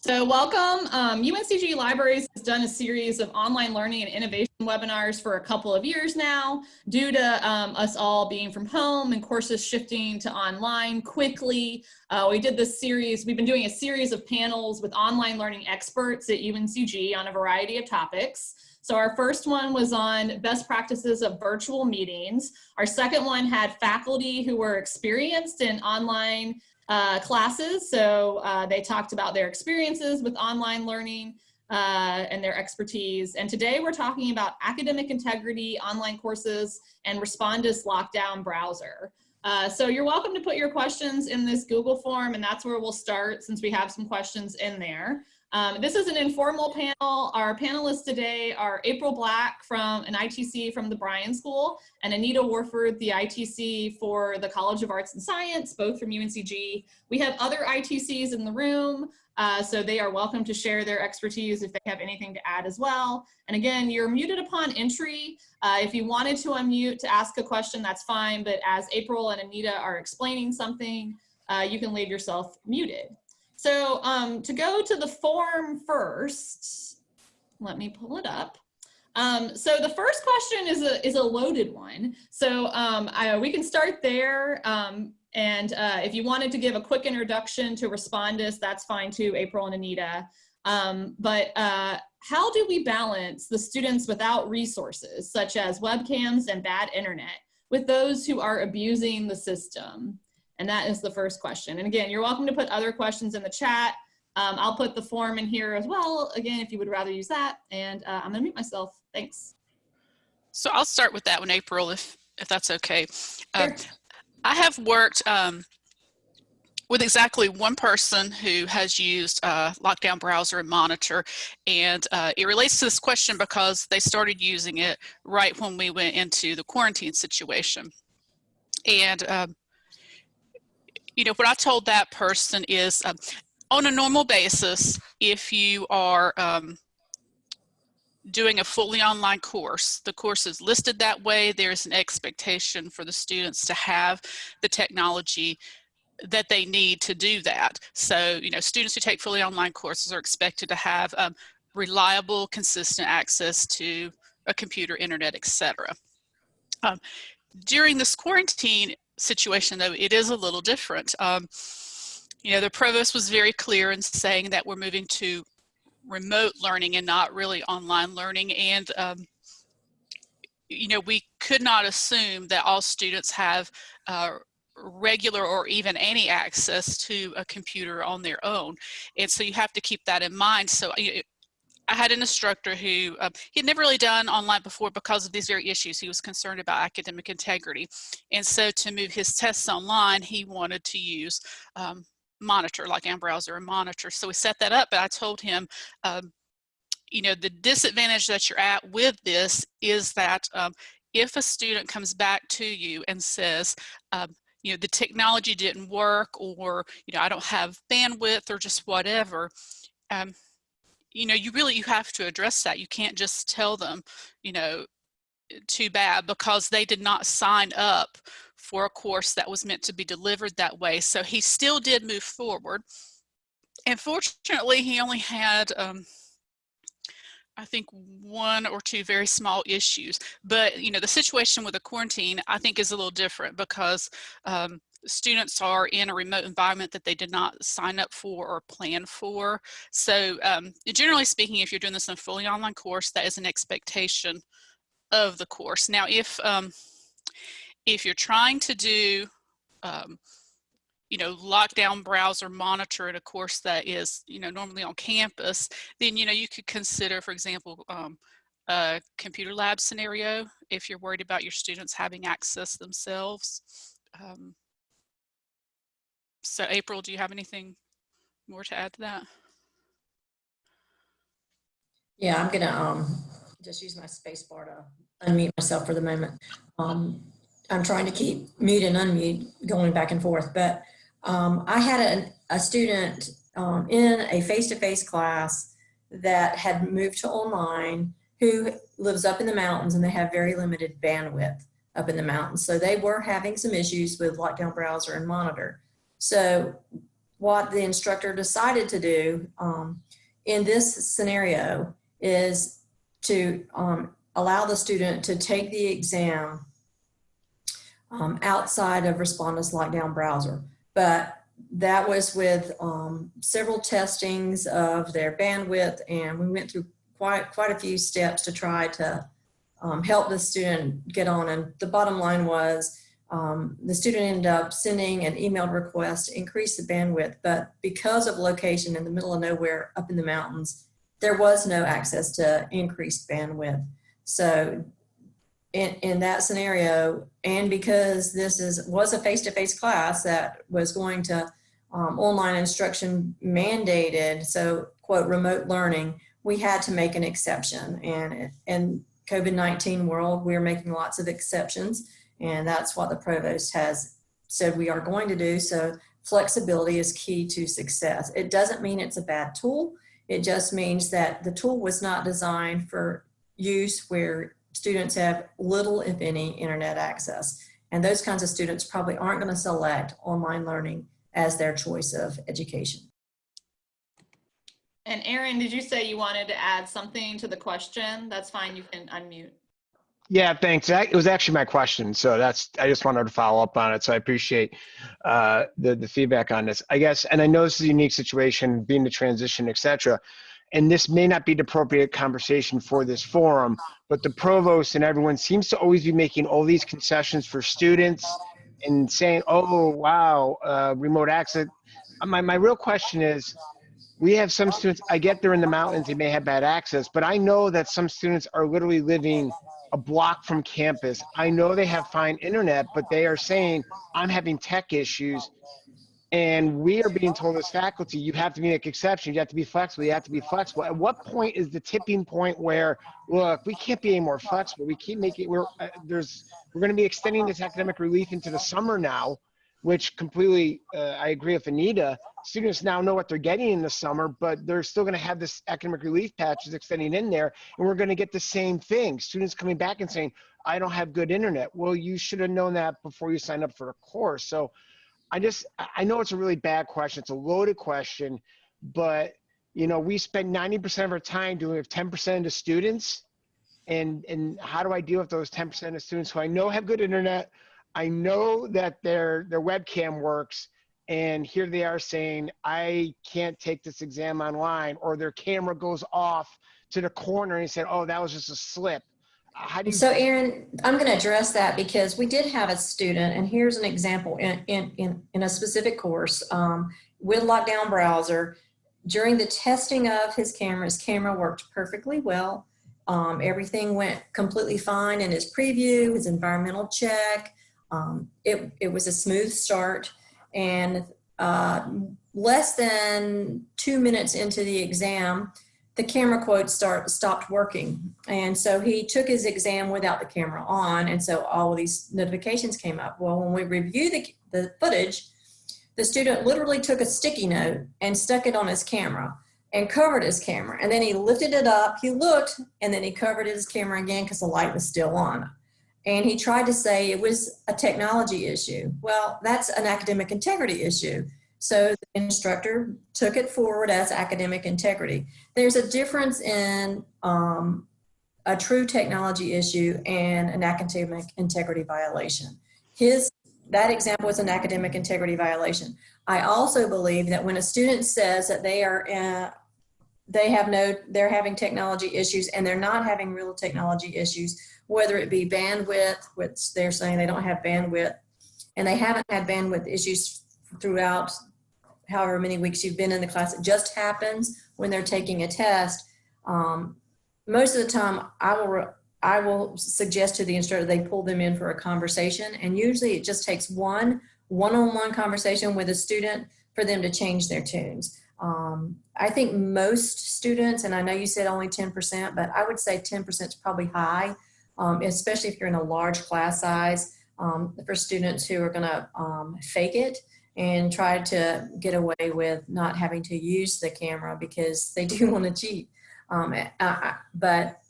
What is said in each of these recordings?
So welcome. Um, UNCG Libraries has done a series of online learning and innovation webinars for a couple of years now due to um, us all being from home and courses shifting to online quickly. Uh, we did this series, we've been doing a series of panels with online learning experts at UNCG on a variety of topics. So our first one was on best practices of virtual meetings. Our second one had faculty who were experienced in online uh, classes. So uh, they talked about their experiences with online learning uh, and their expertise. And today we're talking about academic integrity, online courses, and Respondus lockdown browser. Uh, so you're welcome to put your questions in this Google form and that's where we'll start since we have some questions in there. Um, this is an informal panel. Our panelists today are April Black from an ITC from the Bryan School and Anita Warford, the ITC for the College of Arts and Science, both from UNCG. We have other ITCs in the room, uh, so they are welcome to share their expertise if they have anything to add as well. And again, you're muted upon entry. Uh, if you wanted to unmute to ask a question, that's fine, but as April and Anita are explaining something, uh, you can leave yourself muted. So um, to go to the form first, let me pull it up. Um, so the first question is a, is a loaded one. So um, I, we can start there. Um, and uh, if you wanted to give a quick introduction to Respondus, that's fine too, April and Anita. Um, but uh, how do we balance the students without resources, such as webcams and bad internet, with those who are abusing the system? And that is the first question. And again, you're welcome to put other questions in the chat. Um, I'll put the form in here as well, again, if you would rather use that. And uh, I'm gonna mute myself, thanks. So I'll start with that one, April, if, if that's okay. Uh, I have worked um, with exactly one person who has used uh, Lockdown Browser and Monitor. And uh, it relates to this question because they started using it right when we went into the quarantine situation. And um, you know, what I told that person is um, on a normal basis, if you are um, doing a fully online course, the course is listed that way, there's an expectation for the students to have the technology that they need to do that. So, you know, students who take fully online courses are expected to have um, reliable, consistent access to a computer, internet, etc. Um, during this quarantine, situation, though, it is a little different. Um, you know, the provost was very clear in saying that we're moving to remote learning and not really online learning. And, um, you know, we could not assume that all students have uh, regular or even any access to a computer on their own. And so you have to keep that in mind. So I had an instructor who uh, he had never really done online before because of these very issues. He was concerned about academic integrity. And so to move his tests online, he wanted to use um, Monitor, like Browser and Monitor. So we set that up, but I told him, um, you know, the disadvantage that you're at with this is that um, if a student comes back to you and says, um, you know, the technology didn't work or, you know, I don't have bandwidth or just whatever, um, you know, you really, you have to address that. You can't just tell them, you know, too bad because they did not sign up for a course that was meant to be delivered that way. So he still did move forward. And fortunately, he only had, um, I think one or two very small issues, but you know, the situation with the quarantine, I think is a little different because um, students are in a remote environment that they did not sign up for or plan for. So um, generally speaking, if you're doing this in a fully online course, that is an expectation of the course. Now, if, um, if you're trying to do, um, you know, lockdown browser monitor in a course that is, you know, normally on campus, then, you know, you could consider, for example, um, a computer lab scenario if you're worried about your students having access themselves. Um, so April, do you have anything more to add to that? Yeah, I'm gonna um, just use my space bar to unmute myself for the moment. Um, I'm trying to keep mute and unmute going back and forth, but um, I had a, a student um, in a face-to-face -face class that had moved to online who lives up in the mountains and they have very limited bandwidth up in the mountains. So they were having some issues with lockdown browser and monitor. So what the instructor decided to do um, in this scenario is to um, allow the student to take the exam um, outside of Respondus Lockdown Browser. But that was with um, several testings of their bandwidth and we went through quite, quite a few steps to try to um, help the student get on. And the bottom line was um, the student ended up sending an emailed request to increase the bandwidth, but because of location in the middle of nowhere up in the mountains, there was no access to increased bandwidth. So in, in that scenario, and because this is was a face-to-face class that was going to um, online instruction mandated, so quote remote learning, we had to make an exception. And in COVID-19 world, we're making lots of exceptions, and that's what the provost has said we are going to do. So flexibility is key to success. It doesn't mean it's a bad tool. It just means that the tool was not designed for use where students have little, if any, internet access. And those kinds of students probably aren't going to select online learning as their choice of education. And Erin, did you say you wanted to add something to the question? That's fine, you can unmute. Yeah, thanks. That- It was actually my question, so that's, I just wanted to follow up on it, so I appreciate uh, the, the feedback on this. I guess, and I know this is a unique situation, being the transition, et cetera, and this may not be the appropriate conversation for this forum, but the provost and everyone seems to always be making all these concessions for students and saying, oh, wow, uh, remote access. Uh, My, my real question is, we have some students, I get they're in the mountains, they may have bad access, but I know that some students are literally living a block from campus. I know they have fine internet, but they are saying, I'm having tech issues. And we are being told as faculty, you have to make exceptions, you have to be flexible, you have to be flexible. At what point is the tipping point where, look, we can't be any more flexible. We keep making, we're, uh, there's, we're gonna be extending this academic relief into the summer now, which completely, uh, I agree with Anita. Students now know what they're getting in the summer, but they're still gonna have this academic relief patches extending in there, and we're gonna get the same thing. Students coming back and saying, I don't have good internet. Well, you should have known that before you signed up for the course. So I just, I- know it's a really bad question. It's a loaded question, but you know, we spend 90% of our time doing with 10% of the students. And, and how do I deal with those 10% of students who I know have good internet? I know that their, their webcam works and here they are saying, I can't take this exam online or their camera goes off to the corner and said, oh, that was just a slip. How do you? So Aaron, I'm going to address that because we did have a student, and here's an example in, in, in, in a specific course um, with Lockdown Browser. During the testing of his camera, his camera worked perfectly well. Um, everything went completely fine in his preview, his environmental check. Um, it, it was a smooth start. And uh, less than two minutes into the exam, the camera quote start, stopped working. And so he took his exam without the camera on. And so all of these notifications came up. Well, when we review the, the footage, the student literally took a sticky note and stuck it on his camera and covered his camera. And then he lifted it up, he looked, and then he covered his camera again because the light was still on. And he tried to say it was a technology issue. Well, that's an academic integrity issue. So the instructor took it forward as academic integrity. There's a difference in um, a true technology issue and an academic integrity violation. His, that example was an academic integrity violation. I also believe that when a student says that they are, uh, they have no, they're having technology issues and they're not having real technology issues, whether it be bandwidth, which they're saying they don't have bandwidth, and they haven't had bandwidth issues throughout however many weeks you've been in the class. It just happens when they're taking a test. Um, most of the time, I will I will suggest to the instructor they pull them in for a conversation, and usually it just takes one one-on-one conversation with a student for them to change their tunes. Um, I think most students, and I know you said only 10%, but I would say 10% is probably high, um, especially if you're in a large class size um, for students who are gonna um, fake it and try to get away with not having to use the camera because they do want to cheat. Um, I, but,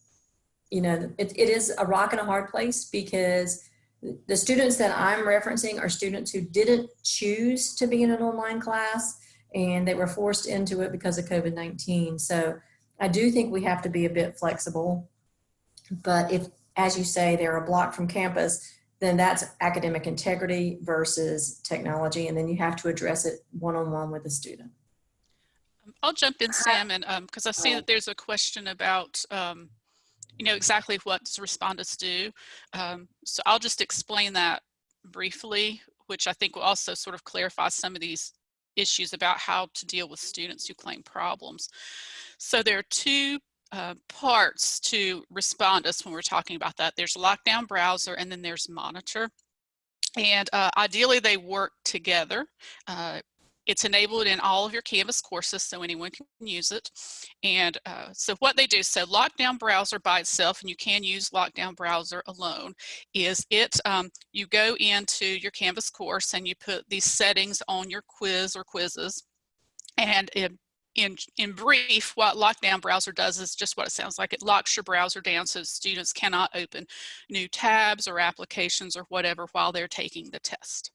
you know, it, it is a rock and a hard place because the students that I'm referencing are students who didn't choose to be in an online class. and they were forced into it because of COVID-19. So I do think we have to be a bit flexible. But if, as you say, they're a block from campus, then that's academic integrity versus technology. And then you have to address it one-on-one with the student. I'll jump in, Sam, and because I Oh. see that there's a question about, um, you know, exactly what does Respondus do. Um, so I'll just explain that briefly, which I think will also sort of clarify some of these issues about how to deal with students who claim problems. So there are two uh, parts to Respondus when we're talking about that. There's lockdown browser and then there's monitor. And uh, ideally they work together. Uh, it's enabled in all of your Canvas courses so anyone can use it. And uh, so what they do, so Lockdown Browser by itself, and you can use Lockdown Browser alone, is it, um, you go into your Canvas course and you put these settings on your quiz or quizzes. And in, in, in brief, what Lockdown Browser does is just what it sounds like. It locks your browser down so students cannot open new tabs or applications or whatever while they're taking the test.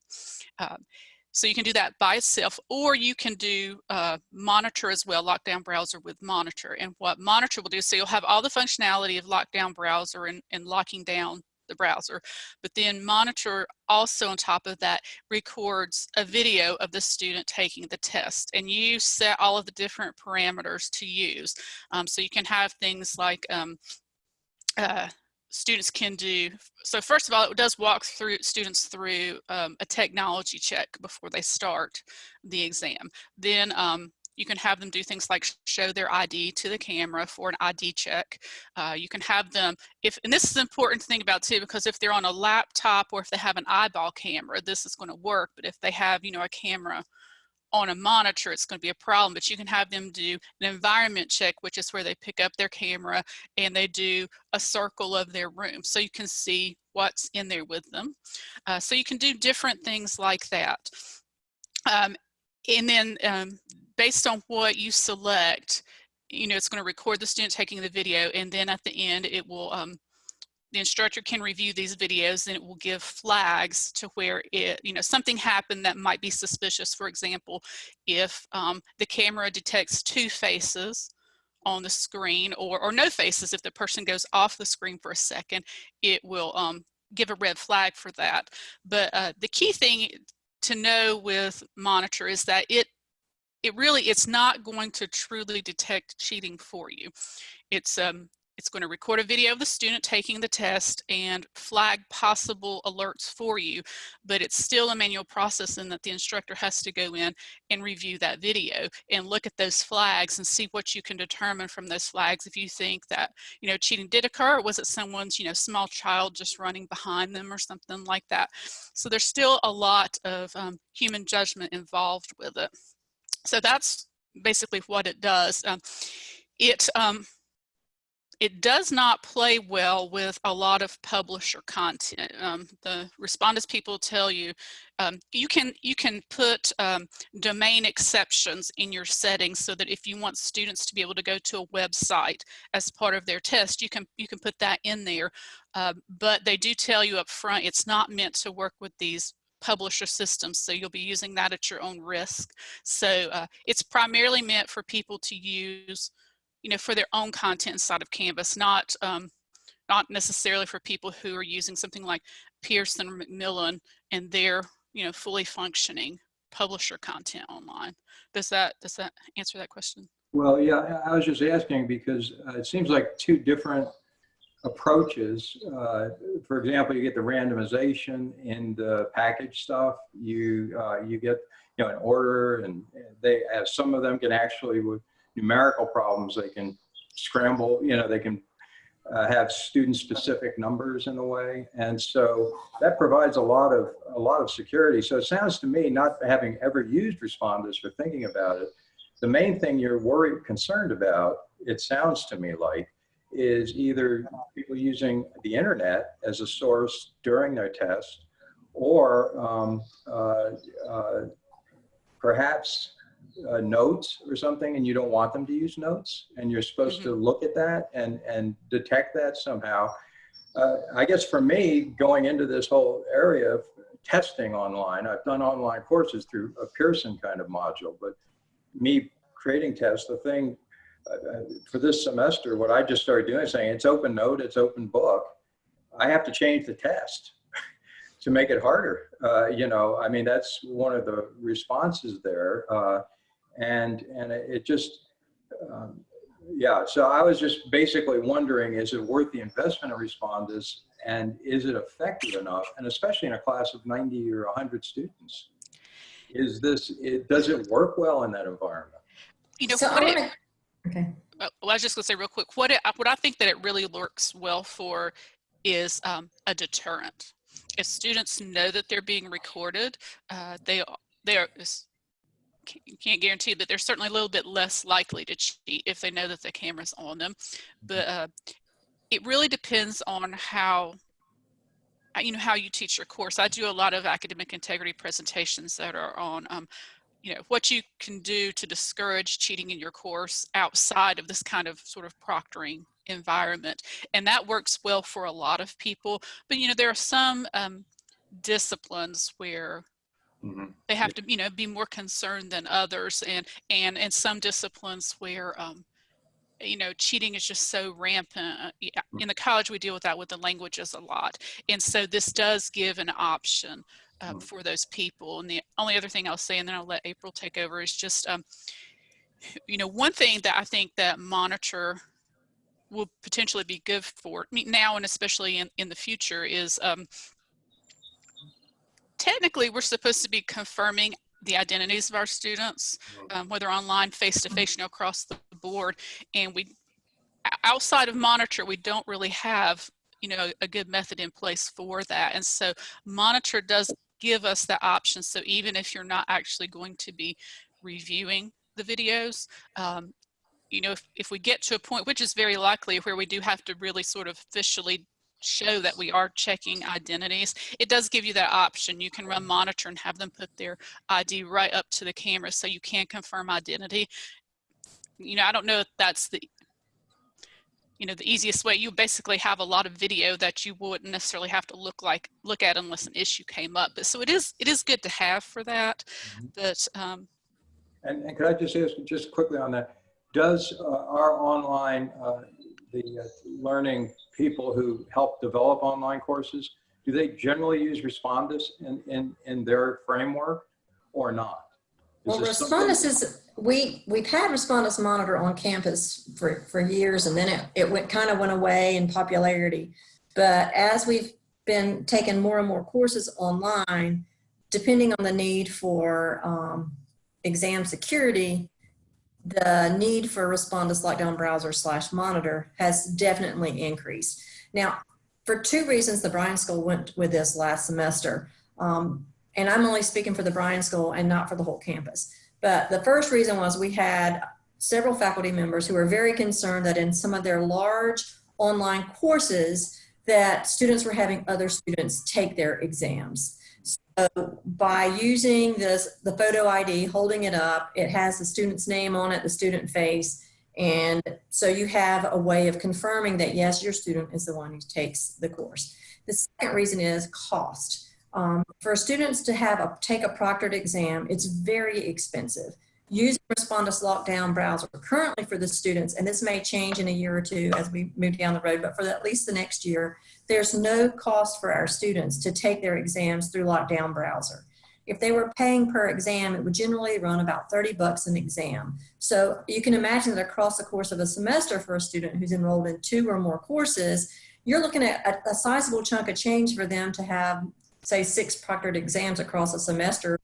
Um, so you can do that by itself, or you can do uh, monitor as well, lockdown browser with monitor. And what monitor will do, so you'll have all the functionality of lockdown browser and, and locking down the browser, but then monitor also on top of that records a video of the student taking the test and you set all of the different parameters to use. Um, so you can have things like um, uh, students can do. So first of all, it does walk through students through um, a technology check before they start the exam. Then um, you can have them do things like show their ID to the camera for an ID check. Uh, you can have them, if and this is an important thing about too, because if they're on a laptop or if they have an eyeball camera, this is going to work. But if they have, you know, a camera on a monitor, it's going to be a problem, but you can have them do an environment check, which is where they pick up their camera and they do a circle of their room. So you can see what's in there with them. Uh, so you can do different things like that. Um, and then um, based on what you select, you know, it's going to record the student taking the video and then at the end it will um, the instructor can review these videos and it will give flags to where it, you know, something happened that might be suspicious. For example, if um, the camera detects two faces on the screen or, or no faces, if the person goes off the screen for a second, it will um, give a red flag for that. But uh, the key thing to know with monitor is that it it really it's not going to truly detect cheating for you. It's um, it's going to record a video of the student taking the test and flag possible alerts for you, but it's still a manual process in that the instructor has to go in and review that video and look at those flags and see what you can determine from those flags if you think that, you know, cheating did occur or was it someone's, you know, small child just running behind them or something like that. So there's still a lot of um, human judgment involved with it. So that's basically what it does. Um, it, um, it does not play well with a lot of publisher content. Um, the Respondus people tell you um, you can you can put um, domain exceptions in your settings so that if you want students to be able to go to a website as part of their test, you can you can put that in there. Uh, but they do tell you up front it's not meant to work with these publisher systems so you'll be using that at your own risk so uh, it's primarily meant for people to use you know, for their own content inside of Canvas, not um, not necessarily for people who are using something like Pearson or Macmillan and their, you know, fully functioning publisher content online. Does that does that answer that question? Well, yeah, I was just asking because uh, it seems like two different approaches. Uh, for example, you get the randomization in the package stuff. You uh, you get you know an order, and they as some of them can actually with numerical problems, they can scramble, you know, they can uh, have student specific numbers in a way. And so that provides a lot of, a lot of security. So it sounds to me, not having ever used Respondus for thinking about it, the main thing you're worried, concerned about, it sounds to me like, is either people using the internet as a source during their test, or um, uh, uh, perhaps uh, notes or something and you don't want them to use notes and you're supposed Mm-hmm. to look at that and, and detect that somehow. Uh, I guess for me, going into this whole area of testing online, I've done online courses through a Pearson kind of module, but me creating tests, the thing for this semester, what I just started doing is saying it's open note, it's open book. I have to change the test to make it harder. Uh, you know, I mean, that's one of the responses there. Uh, and, and it it just, um, yeah, so I was just basically wondering, is it worth the investment of Respondus and is it effective enough? And especially in a class of 90 or 100 students, is this, it, does it work well in that environment? You know, So what I it, wanna- Okay. Uh, well, I was just gonna say real quick, what it, what I think that it really works well for is um, a deterrent. If students know that they're being recorded, uh, they they are can't guarantee, but they're certainly a little bit less likely to cheat if they know that the camera's on them. But uh, it really depends on how uh, you know how you teach your course. I do a lot of academic integrity presentations that are on um, you know what you can do to discourage cheating in your course outside of this kind of sort of proctoring environment. And that works well for a lot of people. But you know there are some um, disciplines where Mhm. they have to you know be more concerned than others. And and in some disciplines where um you know cheating is just so rampant uh, in the college we deal with that with the languages a lot. And so this does give an option um, Mhm. for those people and the only other thing i'll say and then i'll let april take over is just um you know one thing that i think that monitor will potentially be good for now and especially in, in the future is um, technically we're supposed to be confirming the identities of our students, um, whether online, face-to-face, you know, across the board. And we, outside of Monitor, we don't really have, you know, a good method in place for that. And so Monitor does give us the option. So even if you're not actually going to be reviewing the videos, um, you know, if, if we get to a point, which is very likely where we do have to really sort of officially show that we are checking identities, it does give you that option. You can run monitor and have them put their ID right up to the camera so you can confirm identity. You know, I don't know if that's the, you know, the easiest way. You basically have a lot of video that you wouldn't necessarily have to look like, look at unless an issue came up. But so it is, it is good to have for that. But um, And, and could I just ask just quickly on that? Does uh, our online, uh, the uh, learning people who help develop online courses, do they generally use Respondus in, in, in their framework or not? Is Well, this something- Respondus is, we, we've had Respondus Monitor on campus for, for years and then it, it went, kind of went away in popularity. But as we've been taking more and more courses online, depending on the need for um, exam security, the need for Respondus Lockdown Browser slash Monitor has definitely increased. Now, for two reasons, the Bryan School went with this last semester. Um, and I'm only speaking for the Bryan School and not for the whole campus. But the first reason was we had several faculty members who were very concerned that in some of their large online courses that students were having other students take their exams. So by using this, the photo ID, holding it up, it has the student's name on it, the student face, and so you have a way of confirming that yes, your student is the one who takes the course. The second reason is cost. Um, for students to have a take a proctored exam, it's very expensive. Using Respondus Lockdown Browser currently for the students, and this may change in a year or two as we move down the road, but for at least the next year, there's no cost for our students to take their exams through Lockdown Browser. If they were paying per exam, it would generally run about 30 bucks an exam. So you can imagine that across the course of a semester for a student who's enrolled in two or more courses, you're looking at a, a sizable chunk of change for them to have say six proctored exams across a semester,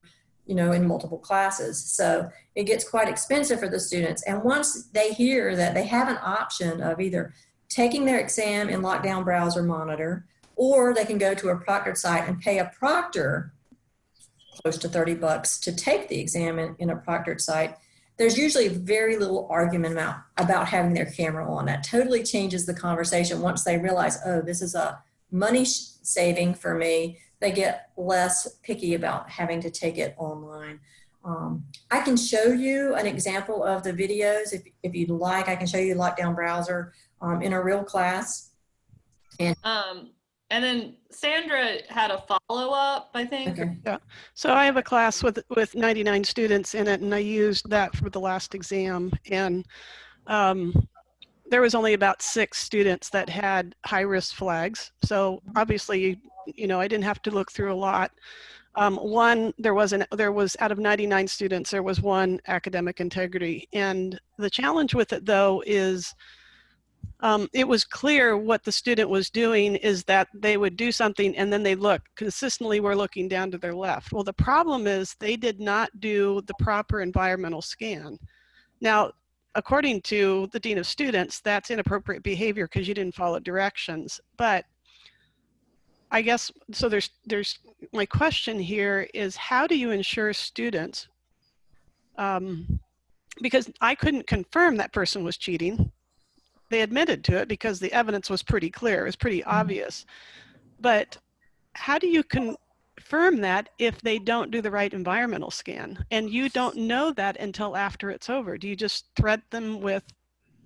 you know, in multiple classes. So it gets quite expensive for the students. And once they hear that they have an option of either taking their exam in lockdown browser monitor, or they can go to a proctored site and pay a proctor close to 30 bucks to take the exam in, in a proctored site, there's usually very little argument about, about having their camera on. That totally changes the conversation once they realize, oh, this is a money saving for me they get less picky about having to take it online. Um, I can show you an example of the videos if, if you'd like. I can show you Lockdown Browser um, in a real class. And, Um, and then Sandra had a follow-up, I think. Okay. So I have a class with, with 99 students in it and I used that for the last exam and um, there was only about six students that had high risk flags. So obviously, you know, I didn't have to look through a lot. Um, one, there was an, there was out of 99 students, there was one academic integrity. And the challenge with it though is um, it was clear what the student was doing is that they would do something and then they look consistently were looking down to their left. Well, the problem is they did not do the proper environmental scan. Now, according to the Dean of Students, that's inappropriate behavior because you didn't follow directions. But I guess, so there's, there's, my question here is how do you ensure students, um, because I couldn't confirm that person was cheating. They admitted to it because the evidence was pretty clear, it was pretty obvious. But how do you confirm that if they don't do the right environmental scan? And you don't know that until after it's over. Do you just threat them with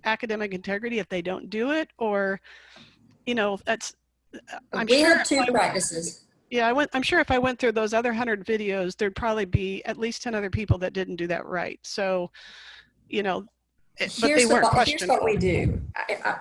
academic integrity if they don't do it? Or, you know, that's, I'm We sure have two practices. yeah, I went, I'm sure if I went through those other hundred videos, there'd probably be at least 10 other people that didn't do that right. So, you know, it- but they Here's, the, weren't here's what we do. I, I,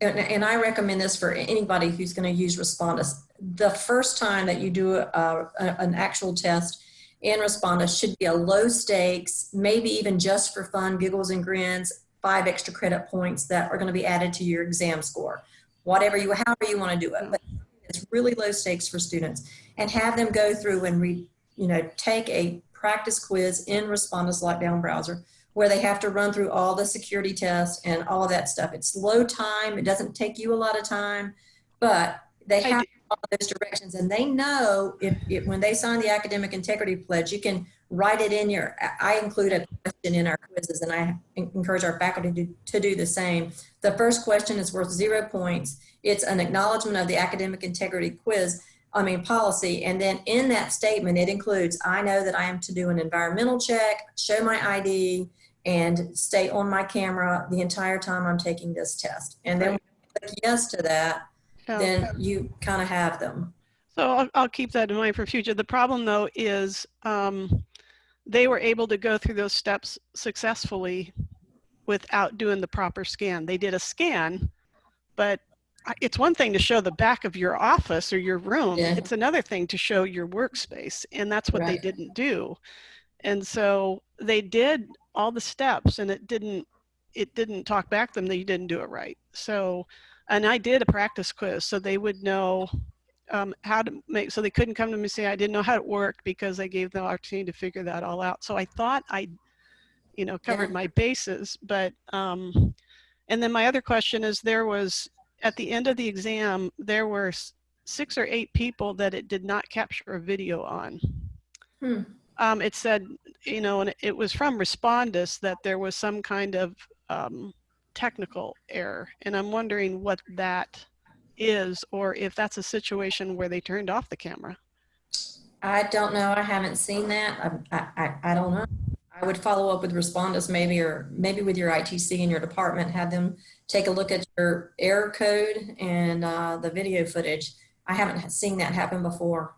and, and I recommend this for anybody who's going to use Respondus. The first time that you do a, a, an actual test in Respondus should be a low stakes, maybe even just for fun, giggles and grins, five extra credit points that are going to be added to your exam score. Whatever you, however you want to do it. Mm. But it's really low stakes for students and have them go through and read, you know, take a practice quiz in Respondus Lockdown Browser where they have to run through all the security tests and all of that stuff. It's low time. It doesn't take you a lot of time, but they have all those directions and they know if, if when they sign the academic integrity pledge, you can write it in your, I include a question in our quizzes and I encourage our faculty to, to do the same. The first question is worth zero points. It's an acknowledgement of the academic integrity quiz, I mean policy. And then in that statement, it includes, I know that I am to do an environmental check, show my ID, and stay on my camera the entire time I'm taking this test. And then when you click yes to that, then you kind of have them. So I'll, I'll keep that in mind for future. The problem though is um, they were able to go through those steps successfully without doing the proper scan. They did a scan, but it's one thing to show the back of your office or your room. Yeah. It's another thing to show your workspace. And that's what they didn't do. And so they did all the steps and it didn't, it didn't talk back to them that you didn't do it right. So, and I did a practice quiz so they would know um, how to make, so they couldn't come to me and say, I didn't know how it worked because I gave them the opportunity to figure that all out. So I thought I, you know, covered Yeah. my bases, but, um, and then my other question is there was, at the end of the exam, there were six or eight people that it did not capture a video on. Hmm. Um, it said, you know, and it was from Respondus that there was some kind of um, technical error. And I'm wondering what that is, or if that's a situation where they turned off the camera. I don't know. I haven't seen that. I, I, I- don't know. I would follow up with Respondus maybe, or maybe with your ITC in your department, have them take a look at your error code and uh, the video footage. I haven't seen that happen before.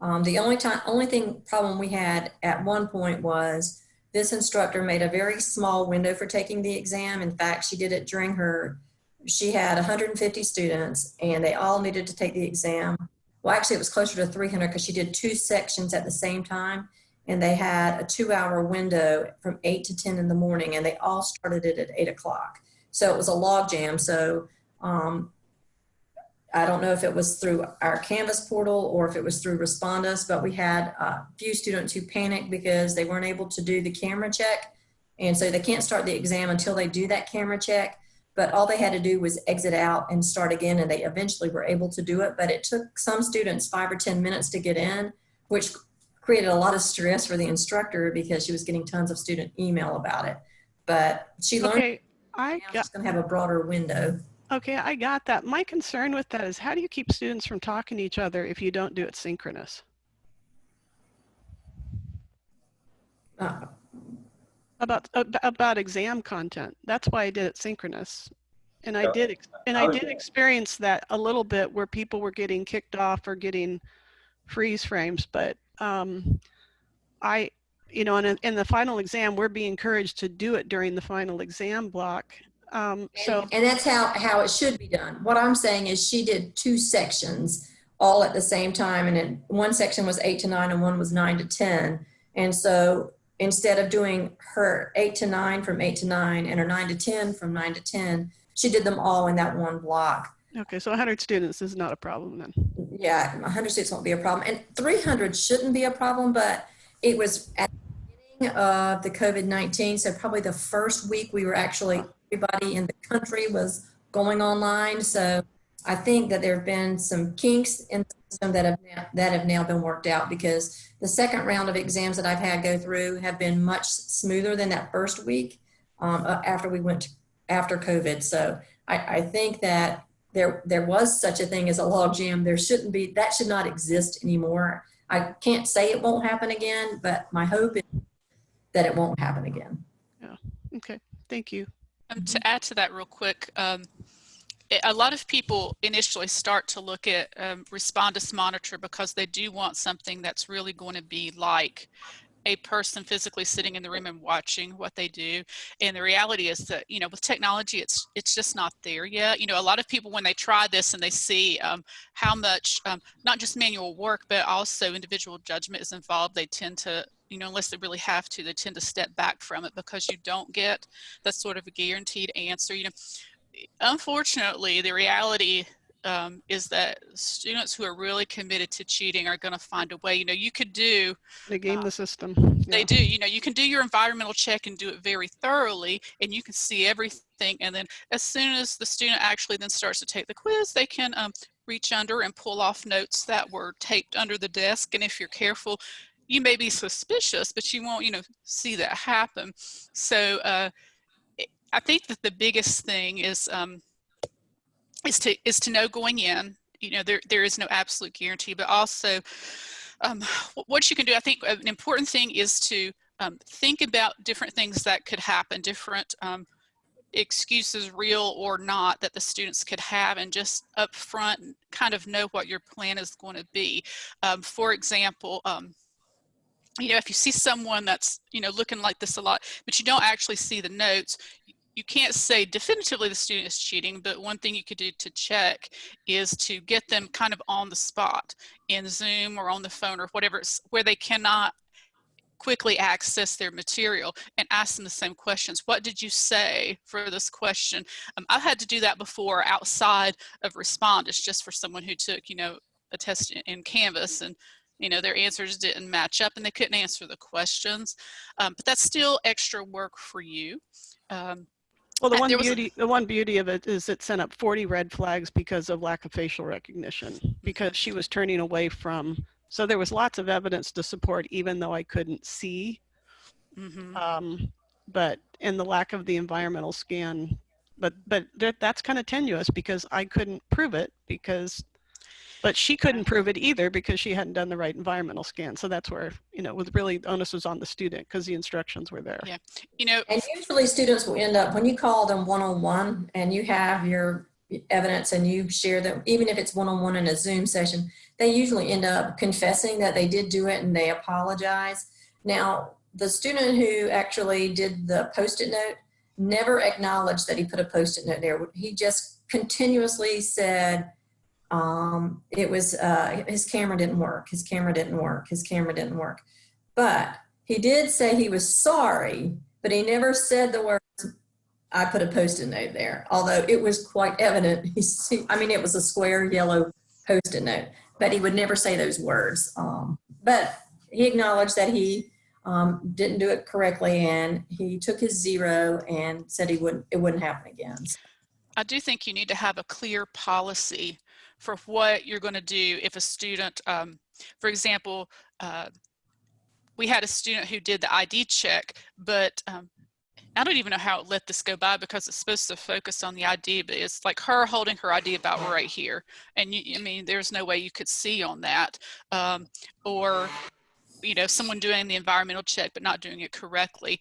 Um, the only time, only thing problem we had at one point was this instructor made a very small window for taking the exam. In fact, she did it during her, she had 150 students and they all needed to take the exam well, actually, it was closer to 300 because she did two sections at the same time. And they had a two hour window from 8 to 10 in the morning, and they all started it at 8 o'clock. So it was a log jam. So um, I don't know if it was through our Canvas portal or if it was through Respondus, but we had a few students who panicked because they weren't able to do the camera check. And so they can't start the exam until they do that camera check but all they had to do was exit out and start again and they eventually were able to do it but it took some students five or ten minutes to get in which created a lot of stress for the instructor because she was getting tons of student email about it but she learned Okay, I now got, she's going to have a broader window okay, I got that. My concern with that is how do you keep students from talking to each other if you don't do it synchronous? uh, About, about exam content. That's why I did it synchronous. And I did, and I I did experience that a little bit where people were getting kicked off or getting freeze frames, but um, I, you know, in, a- in the final exam, we're being encouraged to do it during the final exam block. Um, so, And that's how, how it should be done. What I'm saying is she did two sections all at the same time. And then one section was eight to nine and one was nine to 10. And so instead of doing her eight to nine from eight to nine and her nine to 10 from nine to 10, she did them all in that one block. okay, so 100 students is not a problem then. Yeah, 100 students won't be a problem. And 300 shouldn't be a problem, but it was at the beginning of the COVID-19. So probably the first week we were actually, everybody in the country was going online. So I think that there have been some kinks in the system that have, now- that have now been worked out because the second round of exams that I've had go through have been much smoother than that first week um, uh, after we went, to- after COVID. So I, I think that there there was such a thing as a log jam. There shouldn't be that should not exist anymore. I can't say it won't happen again, but my hope is that it won't happen again. Yeah. Okay, thank you. Um, to add to that real quick, um, it- a lot of people initially start to look at um, Respondus Monitor because they do want something that's really going to be like a person physically sitting in the room and watching what they do. And the reality is that, you know, with technology, it's it's just not there yet. You know, a lot of people when they try this and they see um, how much, um, not just manual work, but also individual judgment is involved, they tend to, you know, unless they really have to, they tend to step back from it because you don't get that sort of a guaranteed answer. You know, unfortunately, the reality um, is that students who are really committed to cheating are going to find a way. You know, you could do They game Uh, the system. they do. You know, you can do your environmental check and do it very thoroughly, and you can see everything. And then, as soon as the student actually then starts to take the quiz, they can um, reach under and pull off notes that were taped under the desk. And if you're careful, you may be suspicious, but you won't, you know, see that happen. So, uh, I think that the biggest thing is um, is to is to know going in. You know, there there is no absolute guarantee, but also um, what you can do, I think an important thing is to um, think about different things that could happen, different um, excuses, real or not, that the students could have, and just up front kind of know what your plan is going to be. Um, for example, um, you know, if you see someone that's, you know, looking like this a lot, but you don't actually see the notes, you can't say definitively the student is cheating, but one thing you could do to check is to get them kind of on the spot in Zoom or on the phone or whatever, it's where they cannot quickly access their material and ask them the same questions. What did you say for this question? Um, I've had to do that before outside of Respondus just for someone who took, you know, a test in, in Canvas and you know, their answers didn't match up and they couldn't answer the questions. Um, but that's still extra work for you. Um, Well, the one beauty, the one beauty of it is it sent up 40 red flags because of lack of facial recognition, because she was turning away from, so there was lots of evidence to support, even though I couldn't see. mhm. Um, but, and the lack of the environmental scan, but, but that, that's kind of tenuous because I couldn't prove it because, but she couldn't prove it either because she hadn't done the right environmental scan. So that's where, you know, with really the onus was on the student because the instructions were there. Yeah. You know, And usually students will end up, when you call them one-on-one and you have your evidence and you share them, even if it's one-on-one in a Zoom session, they usually end up confessing that they did do it and they apologize. Now, the student who actually did the post-it note never acknowledged that he put a post-it note there. He just continuously said, um, it was, uh, his camera didn't work, his camera didn't work, his camera didn't work. But he did say he was sorry, but he never said the words, I put a post-it note there, although it was quite evident. He's, I mean, it was a square yellow post-it note, but he would never say those words. Um, but he acknowledged that he um, didn't do it correctly and he took his zero and said he wouldn't, it wouldn't happen again. I do think you need to have a clear policy for what you're going to do if a student, um, for example, uh, we had a student who did the ID check, but um, I don't even know how it let this go by because it's supposed to focus on the ID, but it's like her holding her ID about right here. And you, I mean, there's no way you could see on that. Um, or, you know, someone doing the environmental check but not doing it correctly.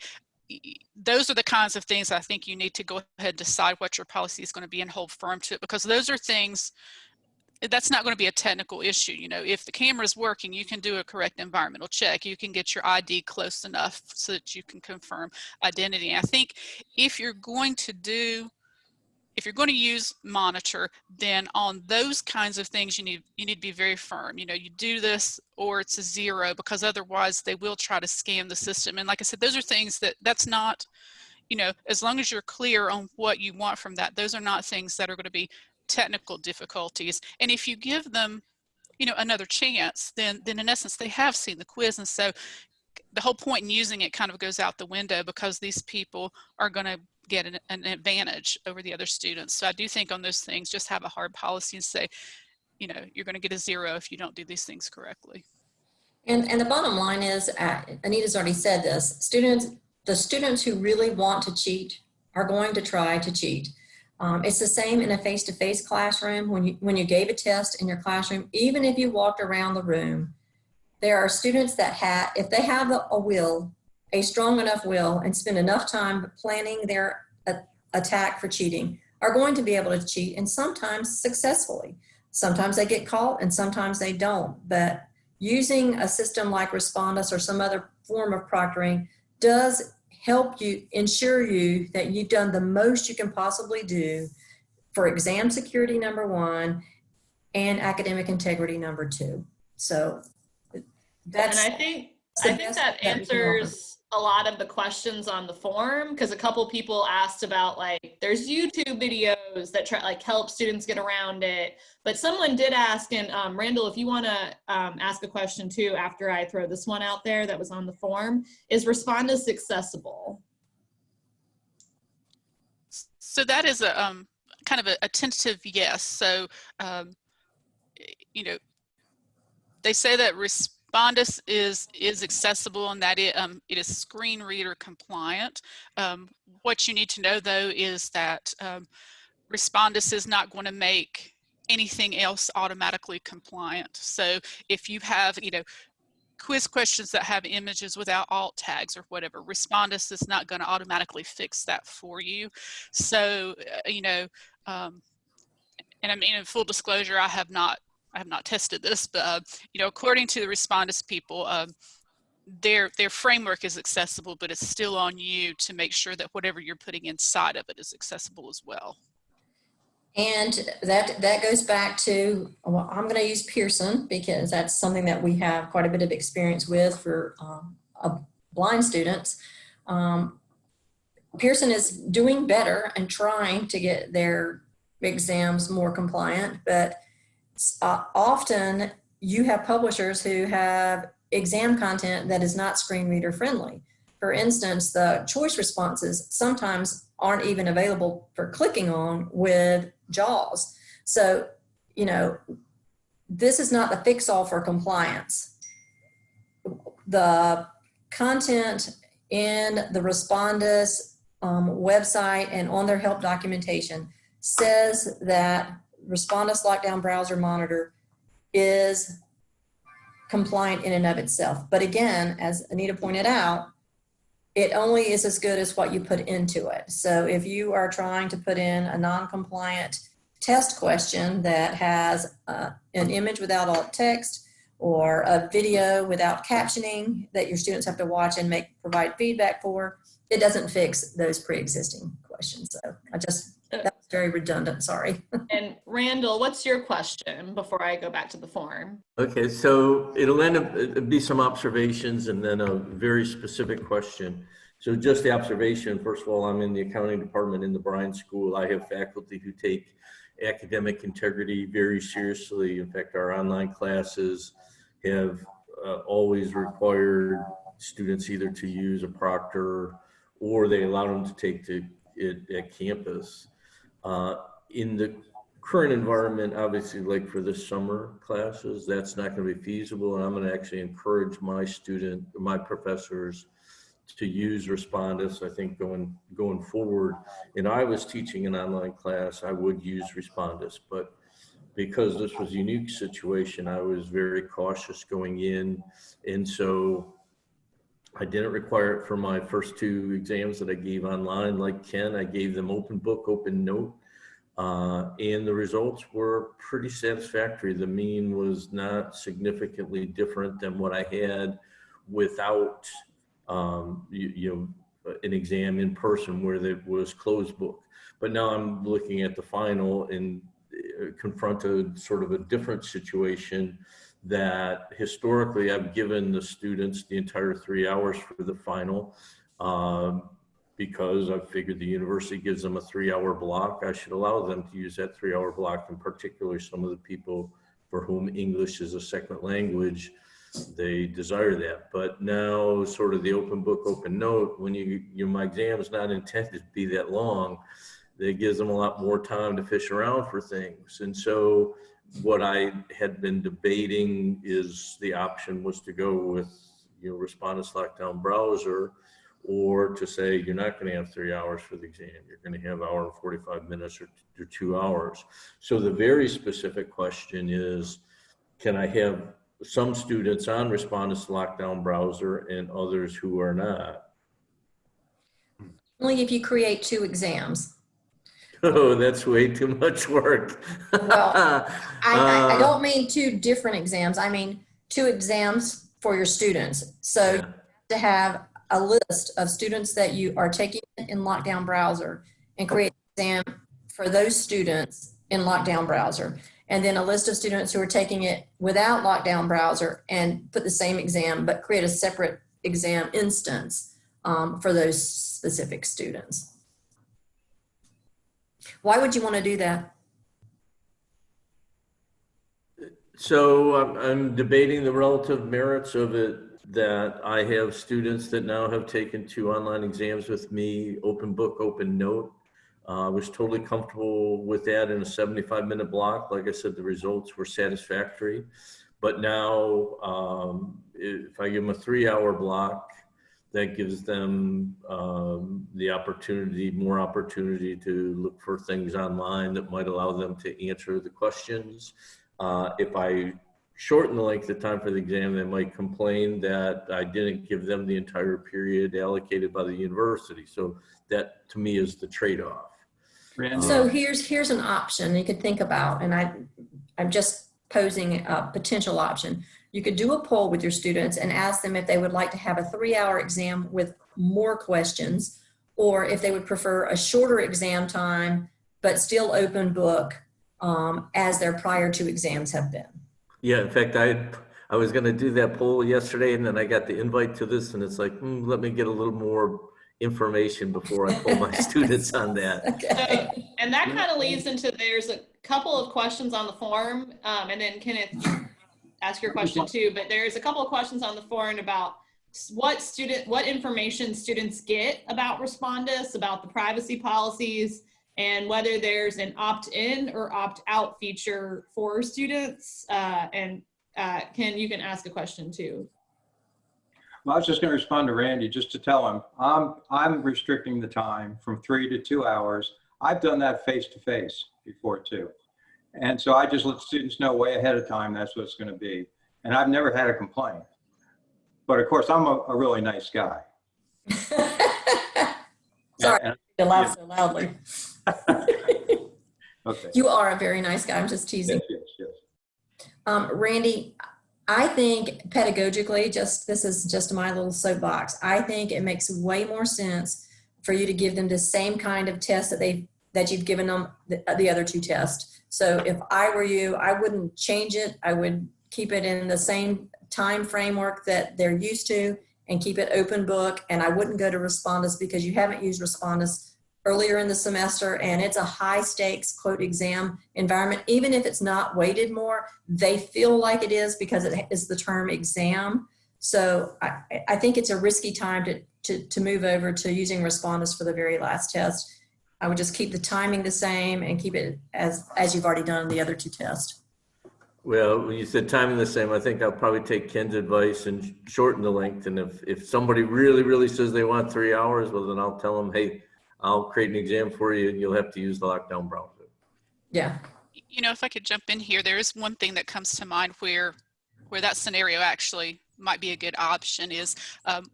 those are the kinds of things I think you need to go ahead and decide what your policy is going to be and hold firm to it because those are things that's not going to be a technical issue. You know, if the camera is working, you can do a correct environmental check. You can get your ID close enough so that you can confirm identity. And I think if you're going to do if you're going to use monitor, then on those kinds of things, you need you need to be very firm. You know, you do this or it's a zero because otherwise they will try to scam the system. And like I said, those are things that that's not, you know, as long as you're clear on what you want from that, those are not things that are going to be technical difficulties. And if you give them, you know, another chance, then then in essence they have seen the quiz, and so the whole point in using it kind of goes out the window because these people are going to get an, an, advantage over the other students. So I do think on those things, just have a hard policy and say, you know, you're going to get a zero if you don't do these things correctly. And, and the bottom line is, uh, Anita's already said this, students, the students who really want to cheat are going to try to cheat. Um, it's the same in a face-to-face -face classroom. When you, when you gave a test in your classroom, even if you walked around the room, there are students that have, if they have a, a will, a strong enough will and spend enough time planning their attack for cheating are going to be able to cheat and sometimes successfully. Sometimes they get caught and sometimes they don't. But using a system like Respondus or some other form of proctoring does help you ensure you that you've done the most you can possibly do for exam security number one and academic integrity number two. So that's and I think I think that answers a lot of the questions on the form because a couple people asked about like there's YouTube videos that try like help students get around it. But someone did ask, and um, Randall, if you want to um, ask a question too after I throw this one out there that was on the form, is Respondus accessible? So that is a um, kind of a, a tentative yes. So um, you know, they say that resp Respondus is is accessible and that it, um, it is screen reader compliant. Um, what you need to know though is that um, Respondus is not going to make anything else automatically compliant. So if you have, you know, quiz questions that have images without alt tags or whatever, Respondus is not going to automatically fix that for you. So, uh, you know, um, and I mean, in full disclosure, I have not I have not tested this, but uh, you know, according to the Respondus people, um, their their framework is accessible, but it's still on you to make sure that whatever you're putting inside of it is accessible as well. And that that goes back to well, I'm going to use Pearson because that's something that we have quite a bit of experience with for um, blind students. Um, Pearson is doing better and trying to get their exams more compliant, but uh, often you have publishers who have exam content that is not screen reader friendly. For instance, the choice responses sometimes aren't even available for clicking on with JAWS. So, you know, this is not the fix all for compliance. The content in the Respondus um, website and on their help documentation says that Respondus Lockdown Browser Monitor is compliant in and of itself. But again, as Anita pointed out, it only is as good as what you put into it. So if you are trying to put in a non-compliant test question that has uh, an image without alt text or a video without captioning that your students have to watch and make provide feedback for, it doesn't fix those pre-existing questions. So I just that's very redundant, sorry. and Randall, what's your question before I go back to the form? Okay, so it'll end up it'll be some observations and then a very specific question. So just the observation, first of all, I'm in the accounting department in the Bryan School. I have faculty who take academic integrity very seriously. In fact, our online classes have uh, always required students either to use a proctor or they allow them to take to it at campus. Uh, in the current environment, obviously, like for the summer classes, that's not going to be feasible. And I'm going to actually encourage my student, my professors to use Respondus. I think going going forward, and I was teaching an online class, I would use Respondus, but because this was a unique situation, I was very cautious going in. And so I didn't require it for my first two exams that I gave online. Like Ken, I gave them open book, open note. Uh, and the results were pretty satisfactory. The mean was not significantly different than what I had without, um, you, you know, an exam in person where there was closed book. But now I'm looking at the final and uh, confronted sort of a different situation that historically I've given the students the entire three hours for the final. Um, because I figured the university gives them a three hour block, I should allow them to use that three hour block, and particularly some of the people for whom English is a second language, they desire that. But now sort of the open book, open note, when you, you my exam is not intended to be that long, that gives them a lot more time to fish around for things. And so what I had been debating is the option was to go with, you know, Respondus Lockdown Browser or to say you're not going to have three hours for the exam. You're going to have hour and 45 minutes or, or two hours. So the very specific question is, can I have some students on Respondus Lockdown Browser and others who are not? Only if you create two exams. Oh, that's way too much work. Well, I, I, I Uh, don't mean two different exams. I mean two exams for your students. So yeah. to have a list of students that you are taking in lockdown browser and create an exam for those students in lockdown browser. And then a list of students who are taking it without lockdown browser and put the same exam, but create a separate exam instance um, for those specific students. Why would you want to do that? So I'm, debating the relative merits of it that I have students that now have taken two online exams with me, open book, open note. Uh, I was totally comfortable with that in a 75 minute block. Like I said, the results were satisfactory. But now, um, if I give them a three hour block, that gives them um, the opportunity, more opportunity to look for things online that might allow them to answer the questions. Uh, if I shorten the length of time for the exam, they might complain that I didn't give them the entire period allocated by the university. So that to me is the trade-off. Randy? So here's, here's an option you could think about, and I, I'm just posing a potential option. You could do a poll with your students and ask them if they would like to have a three hour exam with more questions, or if they would prefer a shorter exam time, but still open book um, as their prior two exams have been. Yeah, in fact, I, I was gonna do that poll yesterday and then I got the invite to this and it's like, hmm, let me get a little more information before I pull my students on that. Okay. So, and that kind of leads into, there's a couple of questions on the form, um, and then Kenneth, you ask your question too, but there's a couple of questions on the forum about what student, what information students get about Respondus, about the privacy policies, and whether there's an opt-in or opt-out feature for students. Uh, and uh, Ken, you can ask a question too. Well, I was just going to respond to Randy just to tell him I'm I'm restricting the time from three to two hours. I've done that face to face before too, and so I just let students know way ahead of time that's what it's going to be, and I've never had a complaint. But of course, I'm a, a really nice guy. Sorry, And- you laugh so loudly. okay. You are a very nice guy. I'm just teasing. Yes, yes, yes. Um, Randy, I think pedagogically, just this is just my little soapbox. I think it makes way more sense for you to give them the same kind of test that they that you've given them the, uh, the other two tests. So if I were you, I wouldn't change it. I would keep it in the same time framework that they're used to and keep it open book. And I wouldn't go to Respondus because you haven't used Respondus earlier in the semester and it's a high stakes quote exam environment. Even if it's not weighted more, they feel like it is because it is the term exam. So I, I think it's a risky time to, to, to move over to using Respondus for the very last test. I would just keep the timing the same and keep it as, as you've already done in the other two tests. Well, when you said timing the same, I think I'll probably take Ken's advice and shorten the length. And if, if somebody really, really says they want three hours, well, then I'll tell them, hey, I'll create an exam for you and you'll have to use the lockdown browser. Yeah. You know, if I could jump in here, there is one thing that comes to mind where, where that scenario actually might be a good option is um,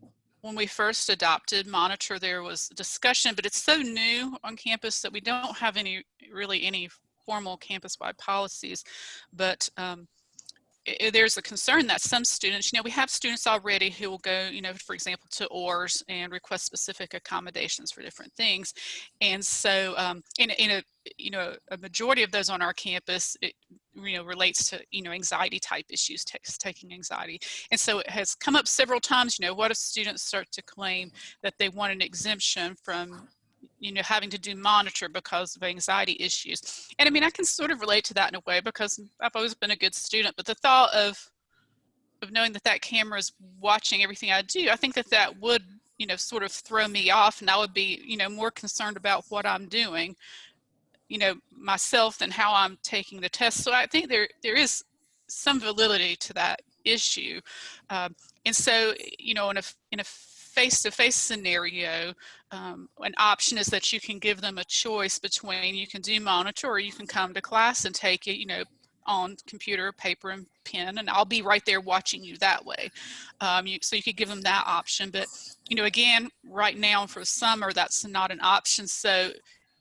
when we first adopted Monitor, there was discussion, but it's so new on campus that we don't have any, really any formal campus-wide policies. But um, i- i- there's a concern that some students, you know, we have students already who will go, you know, for example, to ORS and request specific accommodations for different things. And so um, in, a- in a, you know, a majority of those on our campus, it, you know, relates to, you know, anxiety type issues, taking anxiety. And so it has come up several times, you know, what if students start to claim that they want an exemption from, you know, having to do monitor because of anxiety issues. And I mean, I can sort of relate to that in a way because I've always been a good student, but the thought of, of knowing that that camera is watching everything I do, I think that that would, you know, sort of throw me off and I would be, you know, more concerned about what I'm doing you know myself than how I'm taking the test. So I think there there is some validity to that issue, um, and so you know in a in a face-to-face scenario, um, an option is that you can give them a choice between you can do monitor or you can come to class and take it, you know, on computer, paper, and pen, and I'll be right there watching you that way. Um, you, so you could give them that option, but you know, again, right now for summer, that's not an option. So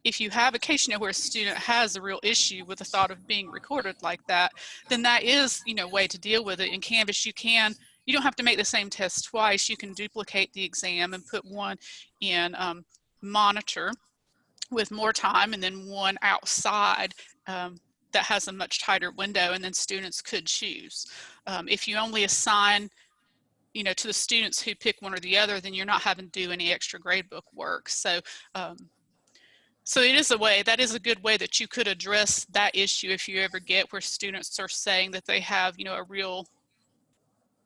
if you have a case you know where a student has a real issue with the thought of being recorded like that then that is you know way to deal with it. In canvas you can you don't have to make the same test twice. You can duplicate the exam and put one in um, monitor with more time and then one outside um, that has a much tighter window and then students could choose. Um, if you only assign you know to the students who pick one or the other then you're not having to do any extra gradebook work. So um, so it is a way, that is a good way that you could address that issue if you ever get where students are saying that they have, you know, a real,